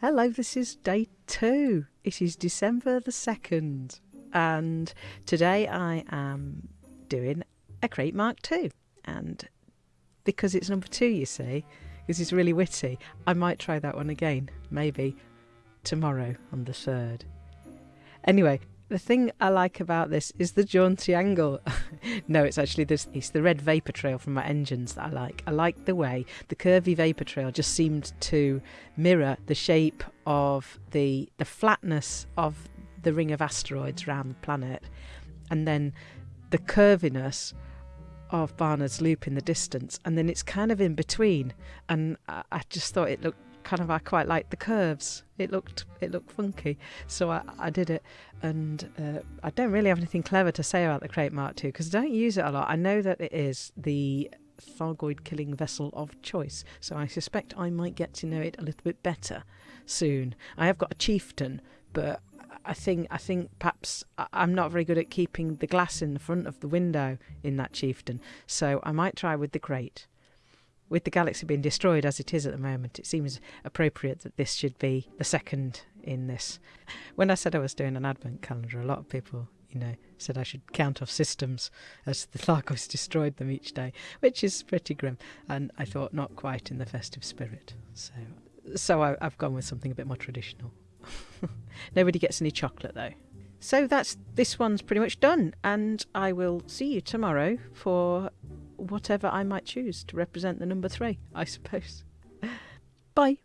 Hello, this is day two. It is December the 2nd, and today I am doing a Krait Mark II. And because it's number two, you see, because it's really witty, I might try that one again, maybe tomorrow on the 3rd. Anyway, the thing I like about this is the jaunty angle. no, it's actually this. It's the red vapor trail from my engines that I like. I like the way the curvy vapor trail just seemed to mirror the shape of the the flatness of the ring of asteroids around the planet, and then the curviness of Barnard's Loop in the distance, and then it's kind of in between. And I, I just thought it looked kind of I quite liked the curves. It looked it looked funky, so I, I did it. And uh, I don't really have anything clever to say about the Krait Mark II because I don't use it a lot. I know that it is the Thargoid killing vessel of choice, so I suspect I might get to know it a little bit better soon. I have got a chieftain, but I think I think perhaps I'm not very good at keeping the glass in the front of the window in that chieftain, so I might try with the Krait with the galaxy being destroyed as it is at the moment, it seems appropriate that this should be the second in this. When I said I was doing an advent calendar, a lot of people, you know, said I should count off systems as the Thargos destroyed them each day, which is pretty grim. And I thought not quite in the festive spirit. So, so I, I've gone with something a bit more traditional. Nobody gets any chocolate though. So that's this one's pretty much done, and I will see you tomorrow for whatever I might choose to represent the number three, I suppose. Bye.